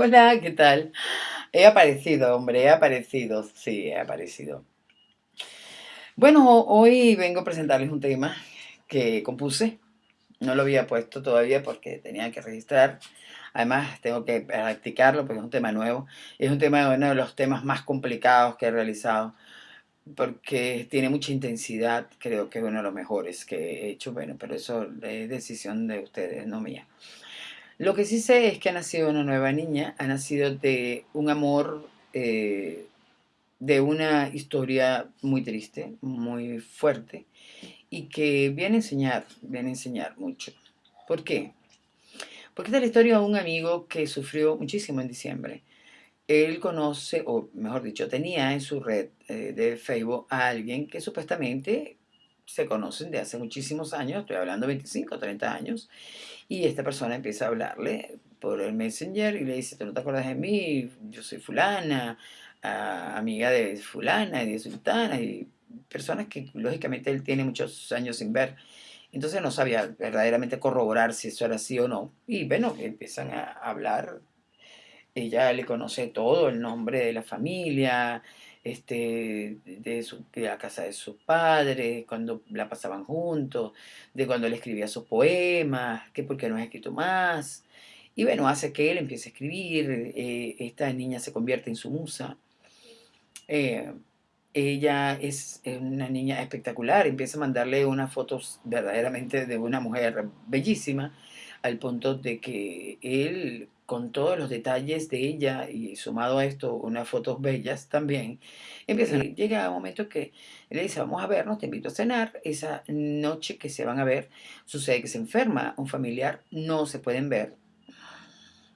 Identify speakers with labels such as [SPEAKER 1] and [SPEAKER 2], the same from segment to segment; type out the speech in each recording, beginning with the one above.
[SPEAKER 1] Hola, ¿qué tal? He aparecido, hombre, he aparecido, sí, he aparecido. Bueno, hoy vengo a presentarles un tema que compuse. No lo había puesto todavía porque tenía que registrar. Además, tengo que practicarlo porque es un tema nuevo. Es un tema, uno de los temas más complicados que he realizado porque tiene mucha intensidad. Creo que es uno de los mejores que he hecho. Bueno, pero eso es decisión de ustedes, no mía. Lo que sí sé es que ha nacido una nueva niña, ha nacido de un amor, eh, de una historia muy triste, muy fuerte, y que viene a enseñar, viene a enseñar mucho. ¿Por qué? Porque esta es la historia de un amigo que sufrió muchísimo en diciembre. Él conoce, o mejor dicho, tenía en su red eh, de Facebook a alguien que supuestamente se conocen de hace muchísimos años, estoy hablando 25 o 30 años, y esta persona empieza a hablarle por el Messenger y le dice, ¿tú no te acuerdas de mí? Yo soy fulana, amiga de fulana y de sultana, y personas que lógicamente él tiene muchos años sin ver. Entonces no sabía verdaderamente corroborar si eso era así o no. Y bueno, empiezan a hablar. Ella le conoce todo, el nombre de la familia, este, de, su, la casa de sus padres, cuando la pasaban juntos, de cuando él escribía sus poemas, que por qué no ha escrito más. Y bueno, hace que él empiece a escribir, eh, esta niña se convierte en su musa. Eh, ella es una niña espectacular, empieza a mandarle unas fotos verdaderamente de una mujer bellísima, al punto de que él con todos los detalles de ella y sumado a esto unas fotos bellas también, empieza, llega un momento que le dice, vamos a vernos, te invito a cenar, esa noche que se van a ver, sucede que se enferma un familiar, no se pueden ver,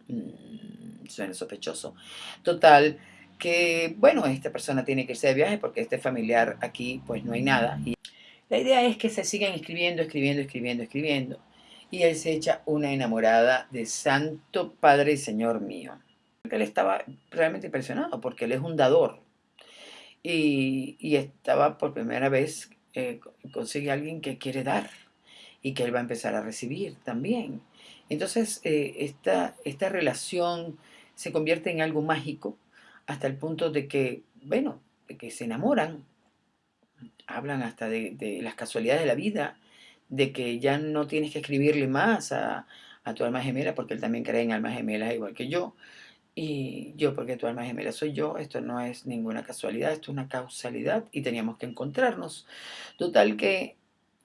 [SPEAKER 1] mm, suena sospechoso, total, que bueno, esta persona tiene que irse de viaje porque este familiar aquí pues no hay nada, y la idea es que se sigan escribiendo, escribiendo, escribiendo, escribiendo, y él se echa una enamorada de Santo Padre y Señor mío. Él estaba realmente impresionado porque él es un dador y, estaba por primera vez, eh, consigue a alguien que quiere dar y que él va a empezar a recibir también. Entonces eh, esta, esta relación se convierte en algo mágico hasta el punto de que, bueno, de que se enamoran, hablan hasta de, de las casualidades de la vida, de que ya no tienes que escribirle más a, tu alma gemela, porque él también cree en almas gemelas igual que yo. Y yo, porque tu alma gemela soy yo, esto no es ninguna casualidad, esto es una causalidad y teníamos que encontrarnos. Total que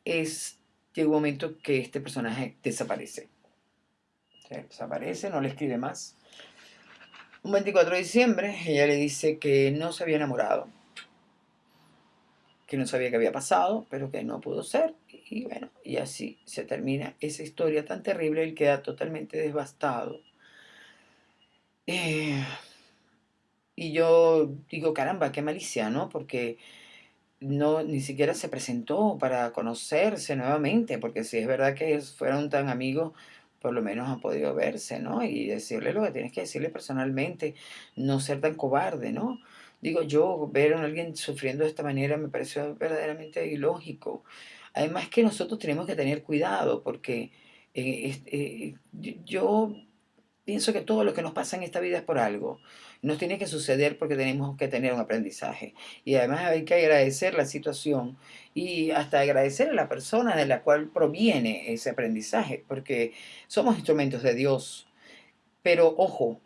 [SPEAKER 1] es, llega un momento que este personaje desaparece. desaparece, no le escribe más. Un 24 de diciembre, ella le dice que no se había enamorado, que no sabía qué había pasado, pero que no pudo ser. Y bueno, y así se termina esa historia tan terrible, él queda totalmente devastado. Eh, y yo digo, caramba, qué malicia, ¿no? Porque no, ni siquiera se presentó para conocerse nuevamente, porque si es verdad que fueron tan amigos, por lo menos han podido verse, ¿no? Y decirle lo que tienes que decirle personalmente, no ser tan cobarde, ¿no? Digo, yo ver a alguien sufriendo de esta manera me pareció verdaderamente ilógico. Además que nosotros tenemos que tener cuidado porque eh, eh, yo pienso que todo lo que nos pasa en esta vida es por algo. Nos tiene que suceder porque tenemos que tener un aprendizaje. Y además hay que agradecer la situación y hasta agradecer a la persona de la cual proviene ese aprendizaje, porque somos instrumentos de Dios. Pero ojo,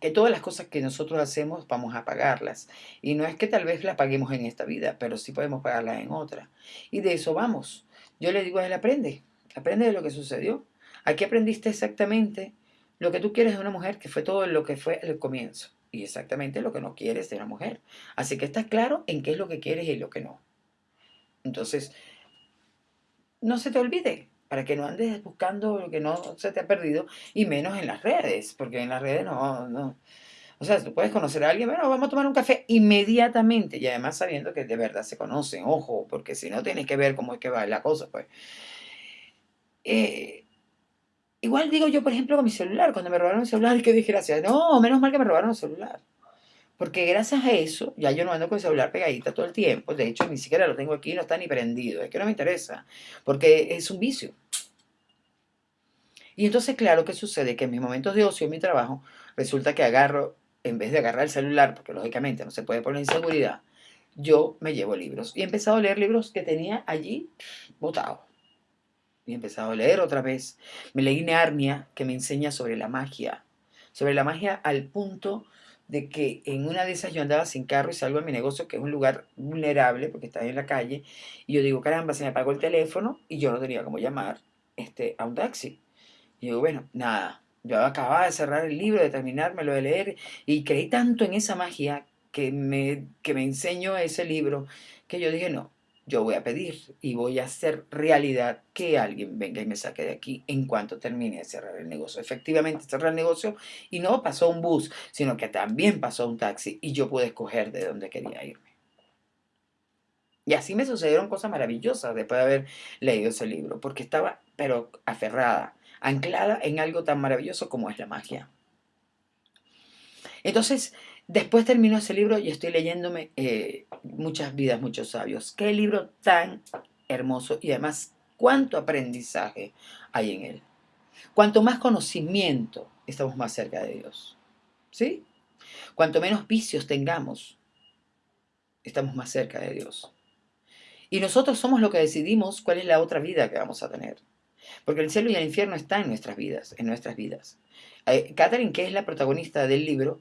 [SPEAKER 1] que todas las cosas que nosotros hacemos vamos a pagarlas. Y no es que tal vez las paguemos en esta vida, pero sí podemos pagarlas en otra. Y de eso vamos. Yo le digo a él, aprende, aprende de lo que sucedió. Aquí aprendiste exactamente lo que tú quieres de una mujer, que fue todo lo que fue el comienzo. Y exactamente lo que no quieres de una mujer. Así que estás claro en qué es lo que quieres y lo que no. Entonces, no se te olvide, para que no andes buscando lo que no se te ha perdido, y menos en las redes, porque en las redes no, no. O sea, tú puedes conocer a alguien, bueno, vamos a tomar un café inmediatamente, y además sabiendo que de verdad se conocen, ojo, porque si no tienes que ver cómo es que va la cosa, pues. Eh, igual digo yo, por ejemplo, con mi celular, cuando me robaron el celular, que dije, gracias, no, menos mal que me robaron el celular. Porque gracias a eso, ya yo no ando con el celular pegadita todo el tiempo. De hecho, ni siquiera lo tengo aquí, no está ni prendido. Es que no me interesa. Porque es un vicio. Y entonces, claro, ¿qué sucede? Que en mis momentos de ocio, en mi trabajo, resulta que agarro, en vez de agarrar el celular, porque lógicamente no se puede poner inseguridad, yo me llevo libros. Y he empezado a leer libros que tenía allí botados. Y he empezado a leer otra vez. Me leí Narnia, que me enseña sobre la magia. Sobre la magia al punto de que en una de esas yo andaba sin carro y salgo a mi negocio, que es un lugar vulnerable porque está en la calle, y yo digo, caramba, se me apagó el teléfono y yo no tenía cómo llamar este, a un taxi. Y digo, bueno, nada, yo acababa de cerrar el libro, de terminármelo de leer, y creí tanto en esa magia que me, que me enseñó ese libro, que yo dije, no, yo voy a pedir y voy a hacer realidad que alguien venga y me saque de aquí en cuanto termine de cerrar el negocio. Efectivamente, cerrar el negocio y no pasó un bus, sino que también pasó un taxi y yo pude escoger de dónde quería irme. Y así me sucedieron cosas maravillosas después de haber leído ese libro, porque estaba, pero aferrada, anclada en algo tan maravilloso como es la magia. Entonces, Después termino ese libro y estoy leyéndome eh, Muchas vidas, muchos sabios. Qué libro tan hermoso y además cuánto aprendizaje hay en él. Cuanto más conocimiento, estamos más cerca de Dios. ¿Sí? Cuanto menos vicios tengamos, estamos más cerca de Dios. Y nosotros somos lo que decidimos cuál es la otra vida que vamos a tener. Porque el cielo y el infierno están en nuestras vidas, en nuestras vidas. Eh, Catherine, que es la protagonista del libro,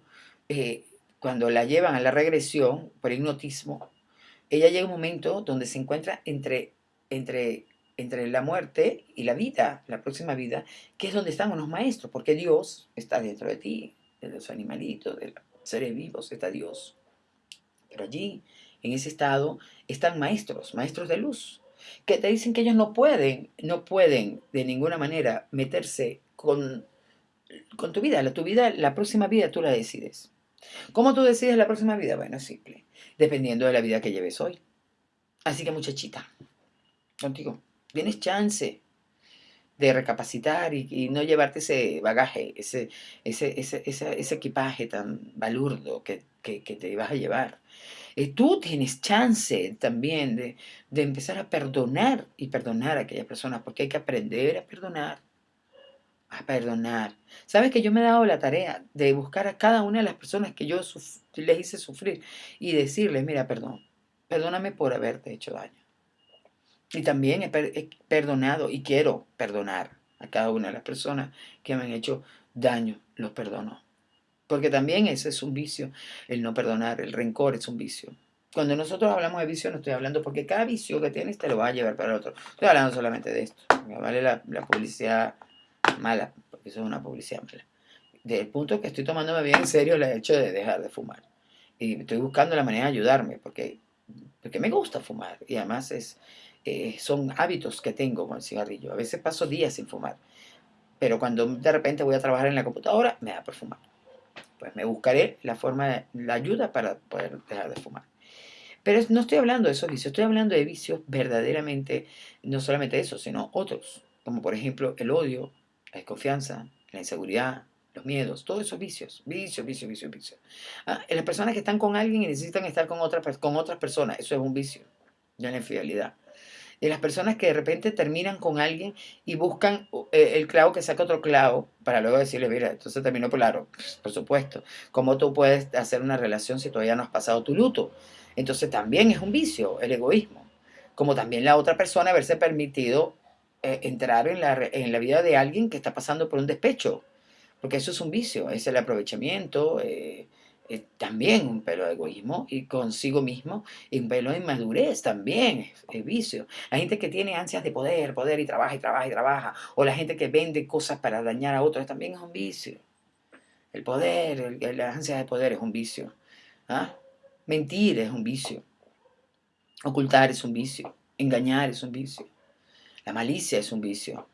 [SPEAKER 1] eh, cuando la llevan a la regresión por hipnotismo, ella llega a un momento donde se encuentra entre, entre, entre la muerte y la vida, la próxima vida, que es donde están unos maestros, porque Dios está dentro de ti, de los animalitos, de los seres vivos, está Dios. Pero allí, en ese estado, están maestros, maestros de luz, que te dicen que ellos no pueden, no pueden de ninguna manera meterse con, con tu vida. La, tu vida, la próxima vida tú la decides. ¿Cómo tú decides la próxima vida? Bueno, es simple. Dependiendo de la vida que lleves hoy. Así que muchachita, contigo, tienes chance de recapacitar y, no llevarte ese bagaje, ese, ese, equipaje tan balurdo que, te vas a llevar. Eh, tú tienes chance también de, de empezar a perdonar y perdonar a aquella persona, porque hay que aprender a perdonar a perdonar. Sabes que yo me he dado la tarea de buscar a cada una de las personas que yo les hice sufrir y decirles, mira, perdón, perdóname por haberte hecho daño. Y también he, perdonado y quiero perdonar a cada una de las personas que me han hecho daño, los perdono. Porque también ese es un vicio, el no perdonar, el rencor es un vicio. Cuando nosotros hablamos de vicio, no estoy hablando porque cada vicio que tienes te lo va a llevar para el otro. Estoy hablando solamente de esto. Vale la publicidad mala, porque eso es una publicidad mala. Del punto que estoy tomándome bien en serio el hecho de dejar de fumar. Y estoy buscando la manera de ayudarme, porque, porque me gusta fumar. Y además es, eh, son hábitos que tengo con el cigarrillo. A veces paso días sin fumar. Pero cuando de repente voy a trabajar en la computadora, me da por fumar. Pues me buscaré la forma, la ayuda para poder dejar de fumar. Pero no estoy hablando de esos vicios, estoy hablando de vicios verdaderamente, no solamente eso, sino otros, como por ejemplo el odio, la desconfianza, la inseguridad, los miedos, todos esos vicios, vicios, vicios, vicios, vicios. Ah, las personas que están con alguien y necesitan estar con, otras con otras personas, eso es un vicio, ya la infidelidad. Y las personas que de repente terminan con alguien y buscan eh, el clavo que saca otro clavo para luego decirle, mira, entonces terminó claro, por supuesto. ¿Cómo tú puedes hacer una relación si todavía no has pasado tu luto? Entonces también es un vicio, el egoísmo. Como también la otra persona haberse permitido eh, entrar en la, en la, vida de alguien que está pasando por un despecho, porque eso es un vicio, es el aprovechamiento, eh, también un pelo de egoísmo y consigo mismo, y un pelo de inmadurez también es, vicio. La gente que tiene ansias de poder, poder y trabaja y trabaja y trabaja, o la gente que vende cosas para dañar a otros también es un vicio. El poder, el, la ansia de poder es un vicio. ¿ah? Mentir es un vicio. Ocultar es un vicio. Engañar es un vicio. La malicia es un vicio.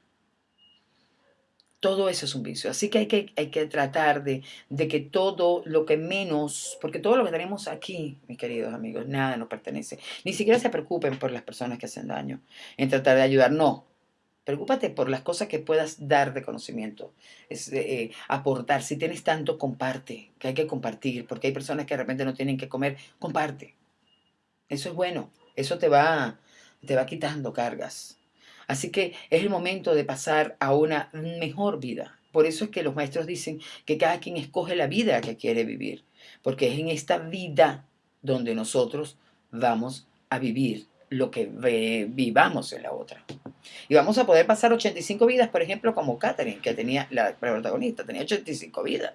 [SPEAKER 1] Todo eso es un vicio. Así que hay que, hay que tratar de, de, que todo lo que menos, porque todo lo que tenemos aquí, mis queridos amigos, nada nos pertenece. Ni siquiera se preocupen por las personas que hacen daño, en tratar de ayudar. No. Preocúpate por las cosas que puedas dar de conocimiento, es, eh, aportar. Si tienes tanto, comparte, que hay que compartir, porque hay personas que de repente no tienen que comer, comparte. Eso es bueno, eso te va, te va quitando cargas. Así que es el momento de pasar a una mejor vida. Por eso es que los maestros dicen que cada quien escoge la vida que quiere vivir, porque es en esta vida donde nosotros vamos a vivir lo que vivamos en la otra. Y vamos a poder pasar 85 vidas, por ejemplo, como Catherine, que tenía, la protagonista, tenía 85 vidas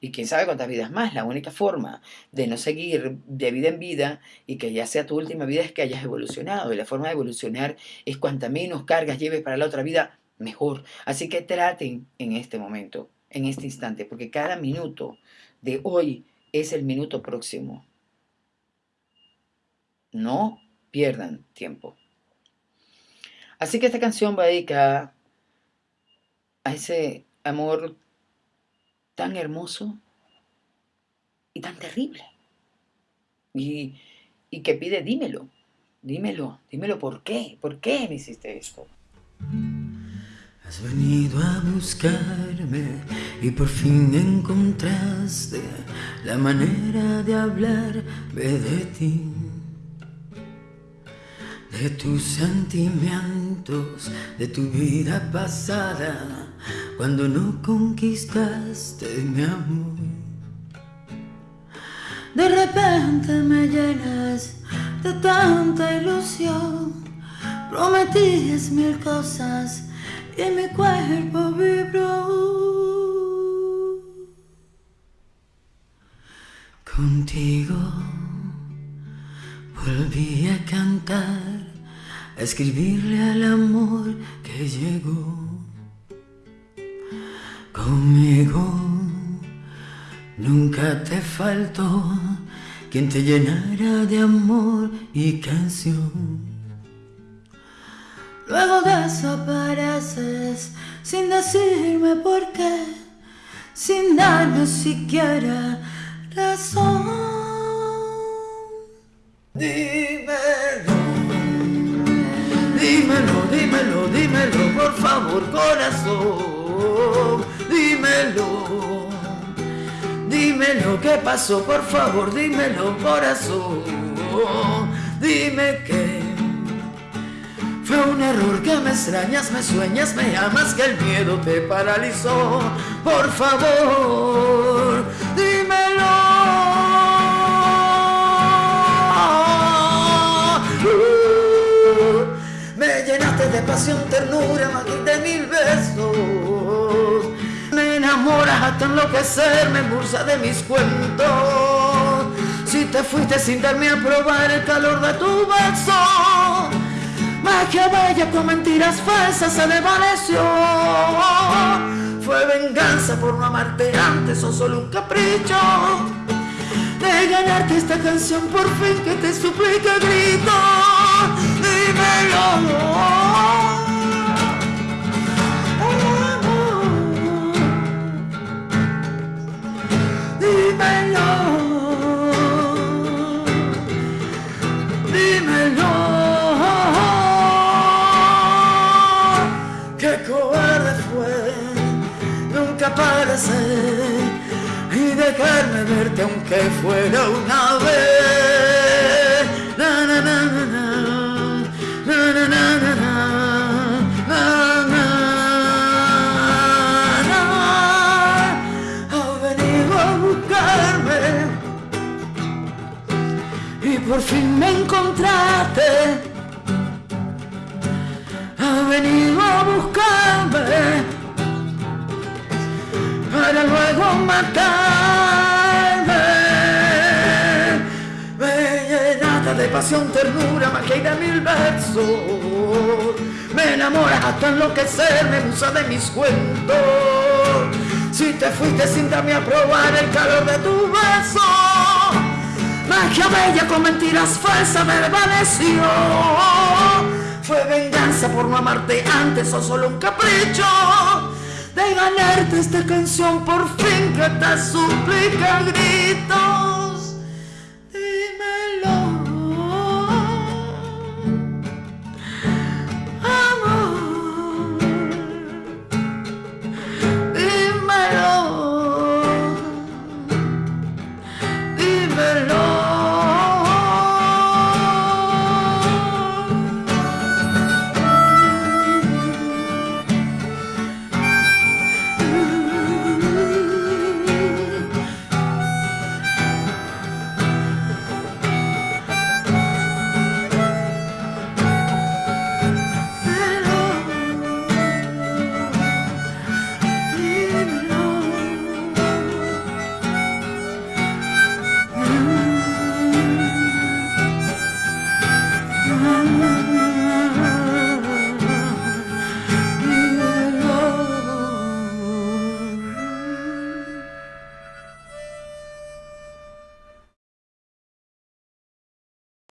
[SPEAKER 1] y quién sabe cuántas vidas más. La única forma de no seguir de vida en vida y que ya sea tu última vida es que hayas evolucionado. Y la forma de evolucionar es cuanta menos cargas lleves para la otra vida, mejor. Así que traten en este momento, en este instante, porque cada minuto de hoy es el minuto próximo. No pierdan tiempo. Así que esta canción va dedicada a ese amor tan hermoso y tan terrible. Y, y que pide, dímelo, dímelo, dímelo por qué, por qué me hiciste esto.
[SPEAKER 2] Has venido a buscarme y por fin encontraste la manera de hablarme de ti, de tus sentimientos, de tu vida pasada cuando no conquistaste mi amor. De repente me llenas de tanta ilusión, prometías mil cosas y mi cuerpo vibró. Contigo volví a cantar, a escribirle al amor que llegó conmigo. Nunca te faltó quien te llenara de amor y canción. Luego desapareces sin decirme por qué, sin darme siquiera razón. Dímelo, dímelo, dímelo, dímelo, por favor, corazón dímelo. Dímelo, ¿qué pasó? Por favor, dímelo, corazón. Dime que fue un error que me extrañas, me sueñas, me amas, que el miedo te paralizó. Por favor, dímelo. me llenaste de pasión, ternura, más de mil besos enamoras hasta enloquecer, me bursa de mis cuentos. Si te fuiste sin darme a probar el calor de tu beso, magia bella con mentiras falsas se desvaneció. Fue venganza por no amarte antes o solo un capricho de ganarte esta canción por fin que te suplica grito. Dímelo, por fin me encontraste. Ha venido a buscarme para luego matarme. Me llenaste de pasión, ternura, magia y de mil besos. Me enamoras hasta enloquecer, me usa de mis cuentos. Si te fuiste sin darme a probar el calor de tu beso magia bella con mentiras falsas desvaneció. Fue venganza por no amarte antes o solo un capricho de ganarte esta canción por fin que te suplica grito.